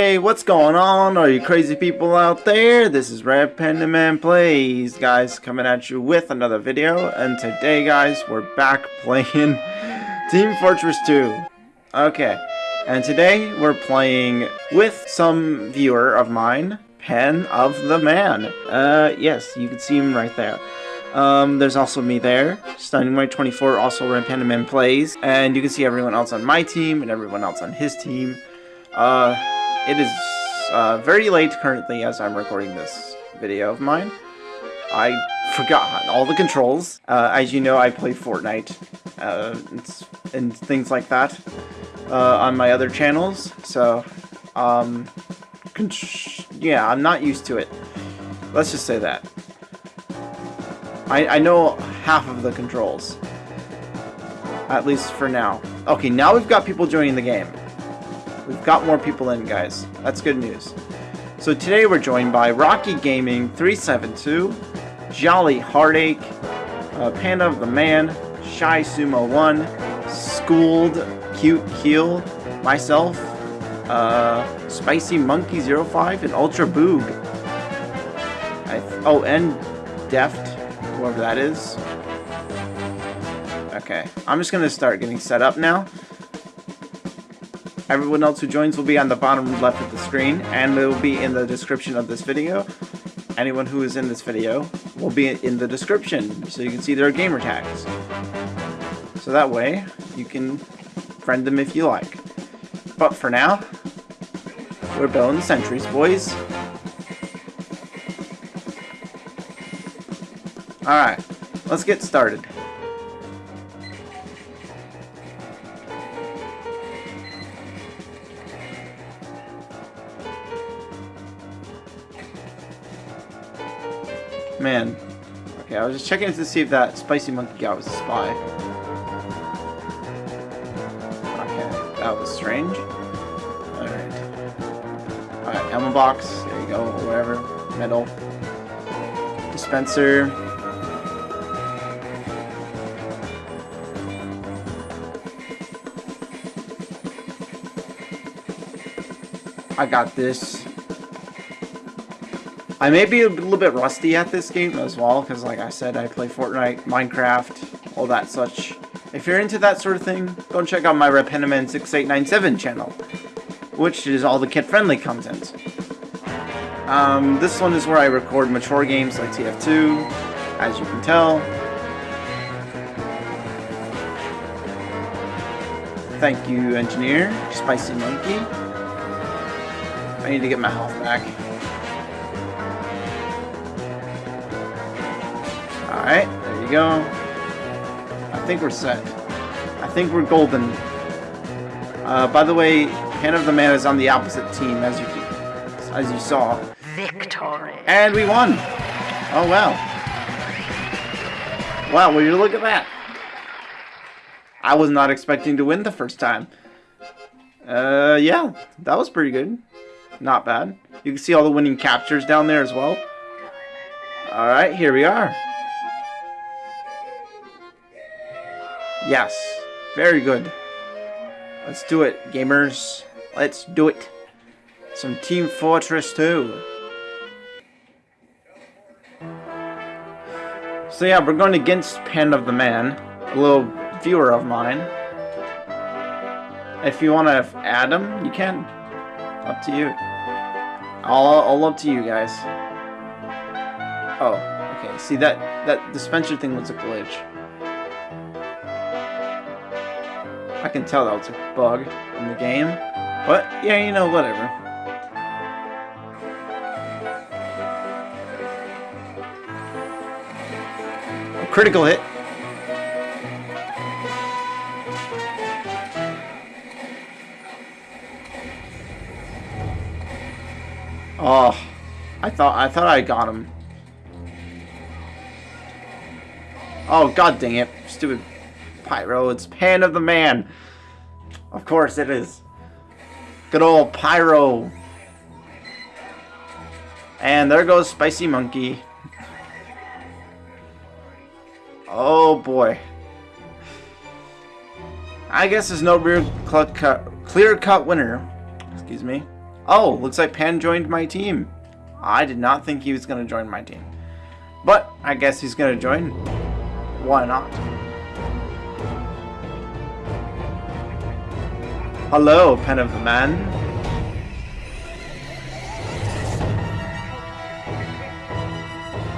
Hey, what's going on? Are you crazy people out there? This is Red Panda Man Plays, guys, coming at you with another video. And today, guys, we're back playing Team Fortress 2. Okay, and today we're playing with some viewer of mine, Pen of the Man. Uh, yes, you can see him right there. Um, there's also me there, Stunning White 24, also Red Panda Man Plays, and you can see everyone else on my team and everyone else on his team. Uh, it is uh, very late currently as I'm recording this video of mine. I forgot all the controls. Uh, as you know, I play Fortnite uh, and things like that uh, on my other channels, so um, yeah, I'm not used to it. Let's just say that. I, I know half of the controls. At least for now. Okay, now we've got people joining the game. We've got more people in, guys. That's good news. So today we're joined by Rocky Gaming 372, Jolly Heartache, uh, Panda of the Man, Shy Sumo 1, Schooled, Cute Keel, myself, uh, Spicy Monkey 05, and Ultra Boog. oh, and Deft, whoever that is. Okay, I'm just gonna start getting set up now. Everyone else who joins will be on the bottom left of the screen, and it will be in the description of this video. Anyone who is in this video will be in the description, so you can see their gamer tags. So that way, you can friend them if you like. But for now, we're building sentries, boys. Alright, let's get started. Was just checking to see if that spicy monkey guy was a spy. Okay, that was strange. Alright. Alright, ammo box. There you go, whatever. Metal. Dispenser. I got this. I may be a little bit rusty at this game as well, because like I said, I play Fortnite, Minecraft, all that such. If you're into that sort of thing, go and check out my Repentiman6897 channel, which is all the kid-friendly content. Um, this one is where I record mature games like TF2, as you can tell. Thank you, engineer. Spicy Monkey. I need to get my health back. Alright, there you go. I think we're set. I think we're golden. Uh, by the way, Pen of the Man is on the opposite team, as you as you saw. Victory. And we won! Oh, wow. Wow, will you look at that? I was not expecting to win the first time. Uh, yeah, that was pretty good. Not bad. You can see all the winning captures down there as well. Alright, here we are. Yes. Very good. Let's do it, gamers. Let's do it. Some Team Fortress 2. So yeah, we're going against Pen of the Man, a little viewer of mine. If you want to add him, you can. Up to you. All, all up to you guys. Oh, okay. See, that, that dispenser thing was a glitch. I can tell that was a bug in the game. But, yeah, you know, whatever. A critical hit. Oh, I thought I thought I got him. Oh god dang it, stupid Pyro, it's Pan of the Man. Of course it is. Good old Pyro. And there goes Spicy Monkey. Oh boy. I guess there's no real clear-cut winner. Excuse me. Oh, looks like Pan joined my team. I did not think he was going to join my team. But, I guess he's going to join. Why not? Hello, Pen of Man.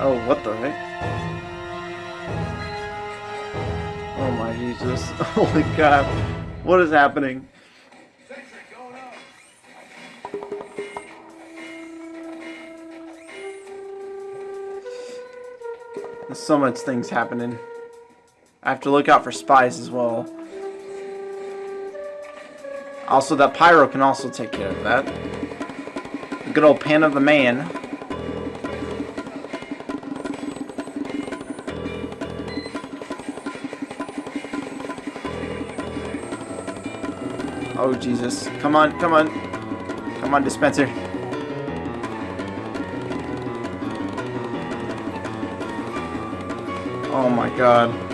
Oh, what the heck? Oh my Jesus. Holy crap. What is happening? There's so much things happening. I have to look out for spies as well. Also, that Pyro can also take care of that. Good old pan of the man. Oh, Jesus. Come on, come on. Come on, dispenser. Oh my god.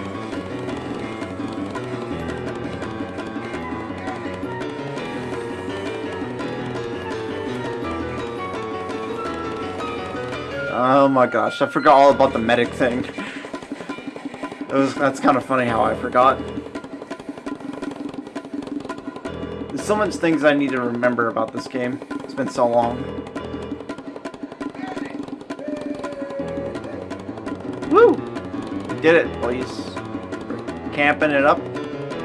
Oh my gosh, I forgot all about the medic thing. It was that's kind of funny how I forgot. There's so much things I need to remember about this game. It's been so long. Woo! Did it, boys. We're camping it up.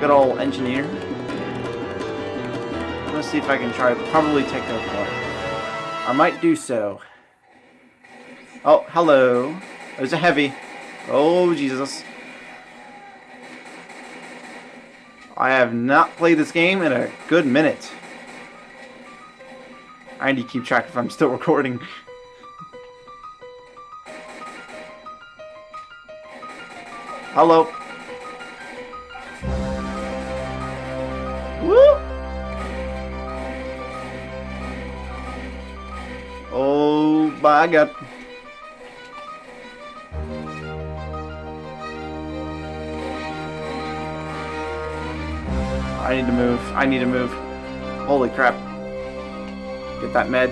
Good old engineer. Let's see if I can try to probably take that apart. I might do so. Oh, hello. Oh, There's a heavy. Oh, Jesus. I have not played this game in a good minute. I need to keep track if I'm still recording. Hello. Woo! Oh my god. Need to move. I need to move. Holy crap. Get that med.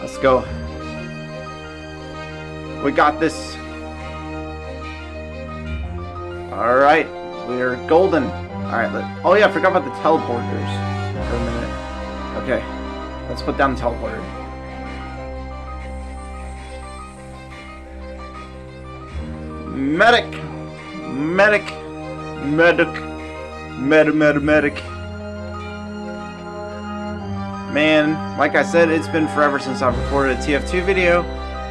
Let's go. We got this. Alright. We're golden. Alright. Oh yeah, I forgot about the teleporters for a minute. Okay. Let's put down the teleporter. Medic! Medic! Medic. Med, Meta medic. Man, like I said, it's been forever since I've recorded a TF2 video.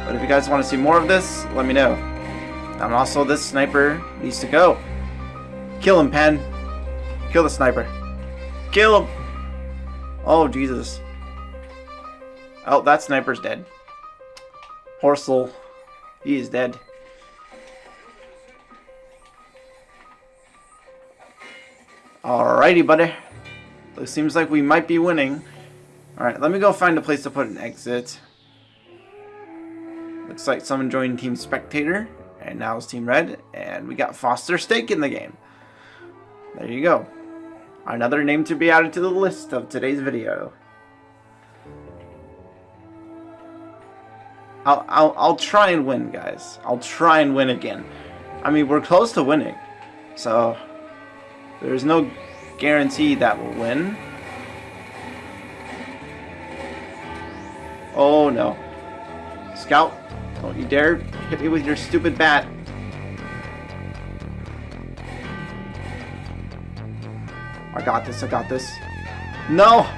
But if you guys want to see more of this, let me know. And also, this sniper needs to go. Kill him, Pen. Kill the sniper. Kill him! Oh, Jesus. Oh, that sniper's dead. Horsel. He is dead. Alrighty, buddy. It seems like we might be winning. Alright, let me go find a place to put an exit. Looks like someone joined Team Spectator, and now it's Team Red, and we got Foster Steak in the game. There you go. Another name to be added to the list of today's video. I'll, I'll, I'll try and win, guys. I'll try and win again. I mean, we're close to winning. So, there's no guarantee that we'll win. Oh no. Scout, don't you dare hit me with your stupid bat. I got this, I got this. No!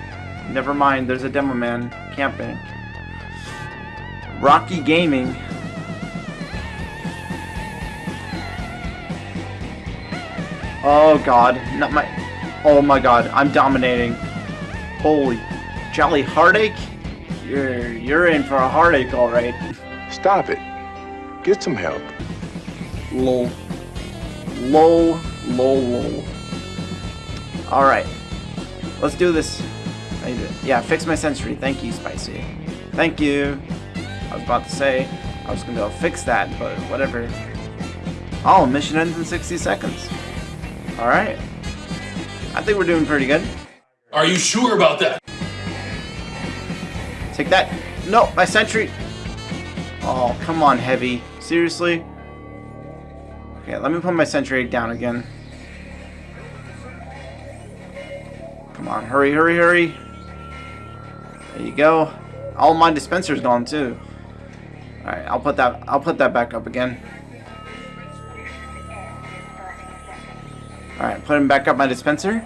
Never mind, there's a demo man camping. Rocky Gaming Oh god, not my... Oh my god, I'm dominating. Holy jolly heartache? You're, you're in for a heartache, alright. Stop it. Get some help. Lol. Lol, lol, lol. Alright. Let's do this. I need to, yeah, fix my sentry. Thank you, Spicy. Thank you. I was about to say, I was gonna go fix that, but whatever. Oh, mission ends in 60 seconds. Alright. I think we're doing pretty good. Are you sure about that? Take that. No, my sentry. Oh, come on, Heavy. Seriously? Okay, let me put my sentry down again. Come on, hurry, hurry, hurry. There you go. All my dispensers gone too. Alright, I'll put that I'll put that back up again. Put him back up my dispenser.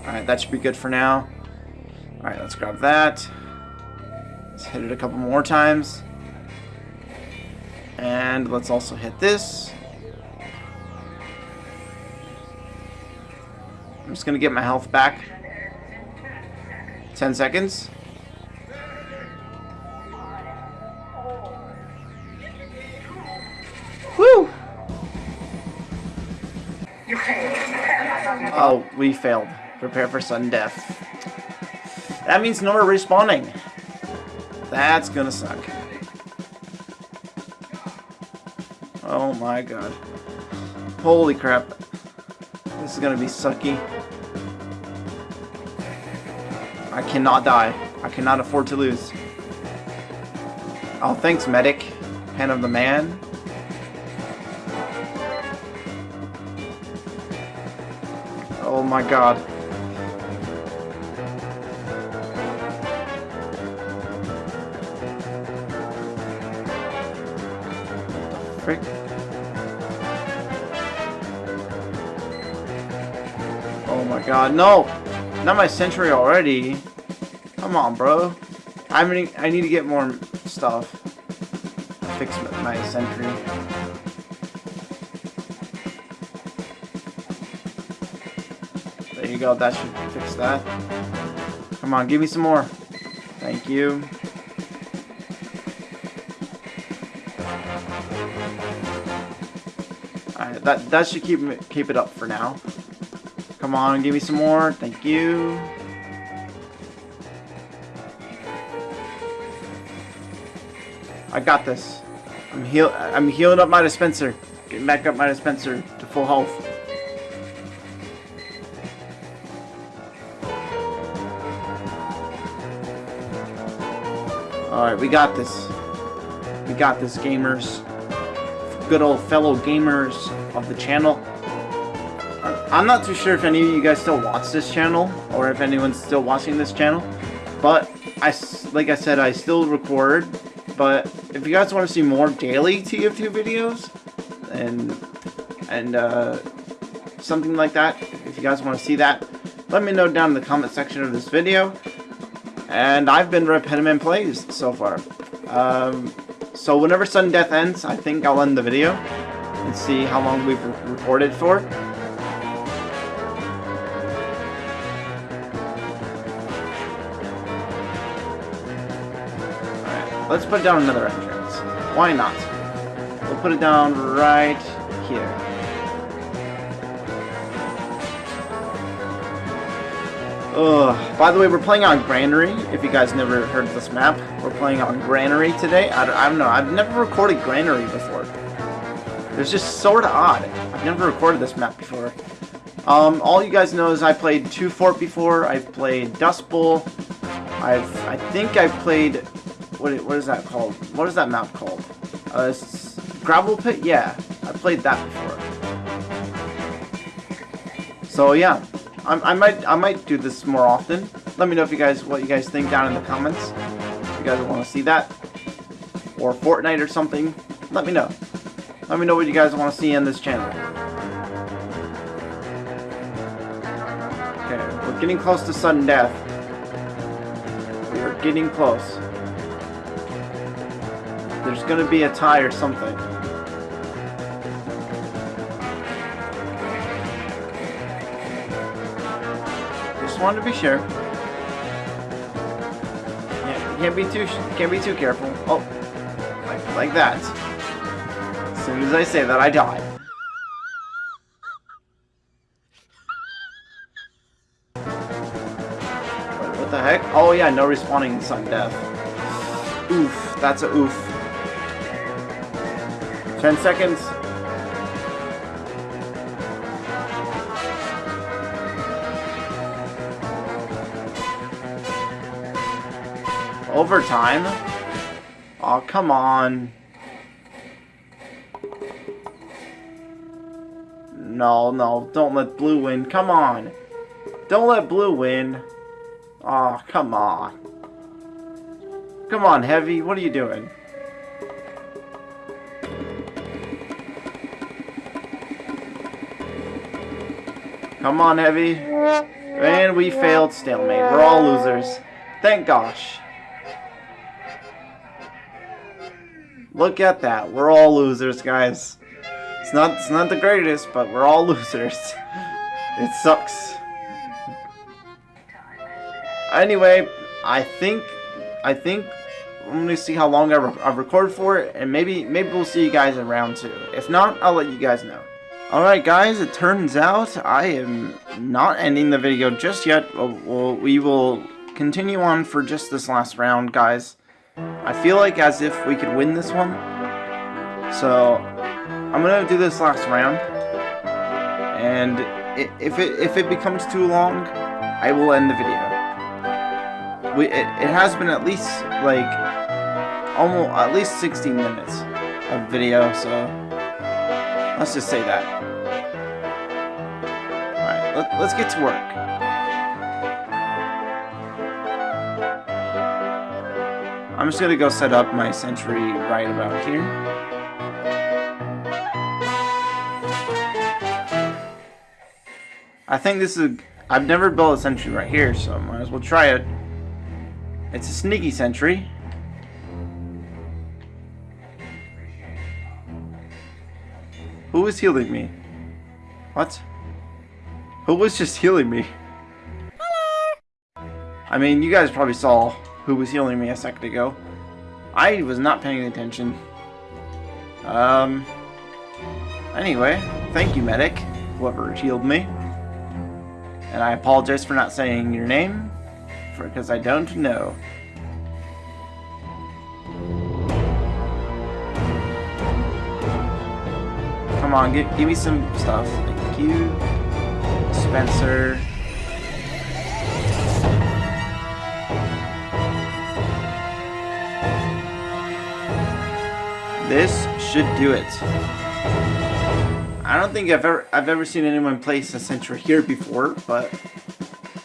Alright, that should be good for now. Alright, let's grab that. Let's hit it a couple more times. And let's also hit this. I'm just gonna get my health back. 10 seconds. Woo! Oh, we failed. Prepare for sudden death. That means no more respawning. That's gonna suck. Oh my god. Holy crap. This is gonna be sucky. I cannot die. I cannot afford to lose. Oh, thanks, medic. Pen of the man. My god. Oh my god, no! Not my sentry already. Come on, bro. I mean, I need to get more stuff. Fix my sentry. You go, that should fix that. Come on, give me some more. Thank you. Alright, that, that should keep, keep it up for now. Come on, give me some more. Thank you. I got this. I'm heal I'm healing up my dispenser. Getting back up my dispenser to full health. Alright, we got this. We got this, gamers. Good old fellow gamers of the channel. I'm not too sure if any of you guys still watch this channel, or if anyone's still watching this channel, but I, like I said, I still record, but if you guys want to see more daily TF2 videos, and, and, uh, something like that, if you guys want to see that, let me know down in the comment section of this video, and I've been Penman Plays so far. Um, so whenever Sudden Death ends, I think I'll end the video, and see how long we've recorded for. Let's put down another entrance. Why not? We'll put it down right Ugh. By the way, we're playing on Granary. If you guys never heard of this map, we're playing on Granary today. I don't, I don't know. I've never recorded Granary before. It's just sort of odd. I've never recorded this map before. Um, all you guys know is I played Two Fort before. I've played Dust Bowl. I've, I think I've played what, what is that called? What is that map called? Uh, gravel pit? Yeah, I played that before. So yeah, I, I might I might do this more often. Let me know if you guys what you guys think down in the comments. If you guys want to see that or Fortnite or something, let me know. Let me know what you guys want to see on this channel. Okay, we're getting close to sudden death. We are getting close. There's gonna be a tie or something. Just wanted to be sure. Yeah, can't be too can't be too careful. Oh, like like that. As soon as I say that, I die. Wait, what the heck? Oh yeah, no respawning in sudden death. Oof, that's a oof. 10 seconds. Overtime? Oh, come on. No, no, don't let blue win. Come on. Don't let blue win. Oh, come on. Come on, Heavy. What are you doing? Come on, Heavy. And we failed stalemate. We're all losers. Thank gosh. Look at that. We're all losers, guys. It's not it's not the greatest, but we're all losers. It sucks. Anyway, I think I think I'm gonna see how long I, re I record for it, and maybe maybe we'll see you guys in round two. If not, I'll let you guys know. Alright guys, it turns out I am not ending the video just yet. We'll, we will continue on for just this last round, guys. I feel like as if we could win this one. So, I'm to do this last round. And if it, if it becomes too long, I will end the video. We, it, it has been at least, like, almost, at least 16 minutes of video, so... Let's just say that. Alright, let, let's get to work. I'm just gonna go set up my sentry right about here. I think this is... I've never built a sentry right here, so I might as well try it. It's a sneaky sentry. Who was healing me? What? Who was just healing me? Hello! I mean, you guys probably saw who was healing me a second ago. I was not paying attention. Um... Anyway, thank you, medic, whoever healed me. And I apologize for not saying your name, For because I don't know. Come on, give, give me some stuff. Thank you. Spencer. This should do it. I don't think I've ever I've ever seen anyone place a sentry here before, but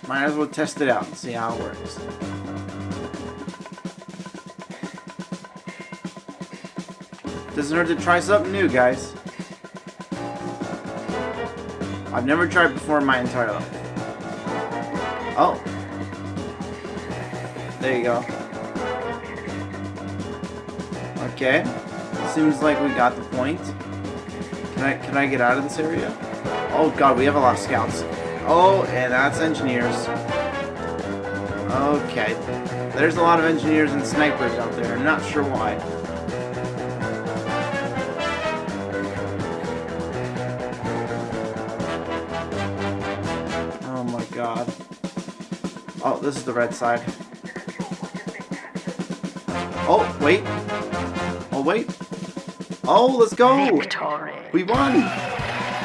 might as well test it out and see how it works. Doesn't hurt to try something new, guys. I've never tried before in my entire life. Oh. There you go. Okay. Seems like we got the point. Can I can I get out of this area? Oh god, we have a lot of scouts. Oh, and that's engineers. Okay. There's a lot of engineers and snipers out there. I'm not sure why. Oh my god. Oh, this is the red side. Oh, wait. Oh, wait. Oh, let's go! Victory. We won!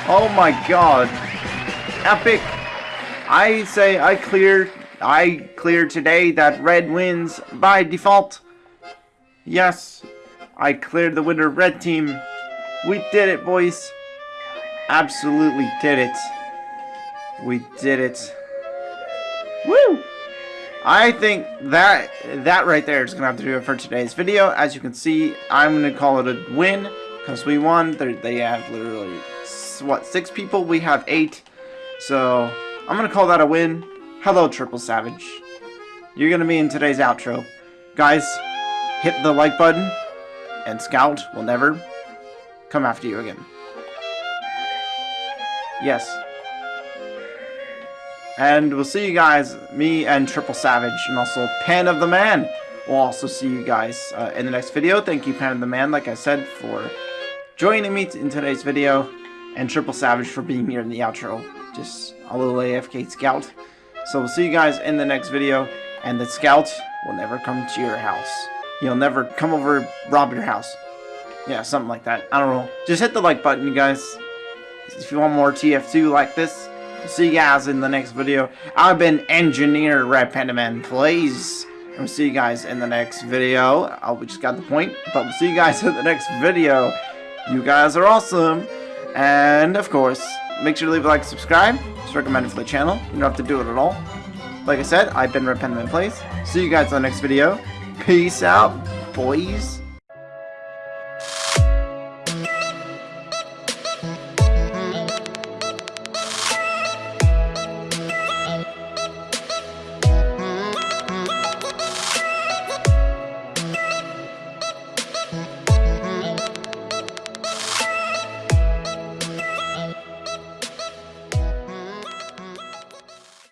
Oh my god. Epic! I say I clear I clear today that red wins by default. Yes, I cleared the winner red team. We did it, boys. Absolutely did it. We did it. I think that that right there is going to have to do it for today's video. As you can see, I'm going to call it a win because we won. They're, they have literally, what, six people? We have eight. So, I'm going to call that a win. Hello, Triple Savage. You're going to be in today's outro. Guys, hit the like button, and Scout will never come after you again. Yes, and we'll see you guys, me and Triple Savage, and also Pan of the Man. We'll also see you guys uh, in the next video. Thank you, Pan of the Man, like I said, for joining me in today's video. And Triple Savage for being here in the outro. Just a little AFK scout. So we'll see you guys in the next video. And the scout will never come to your house. He'll never come over rob your house. Yeah, something like that. I don't know. Just hit the like button, you guys. If you want more TF2 like this, See you guys in the next video. I've been Engineer Red Panda Man. Please And we'll see you guys in the next video. Oh, we just got the point. But we'll see you guys in the next video. You guys are awesome. And, of course, make sure to leave a like subscribe. It's recommended for the channel. You don't have to do it at all. Like I said, I've been Red Penman Plays. See you guys in the next video. Peace out, boys.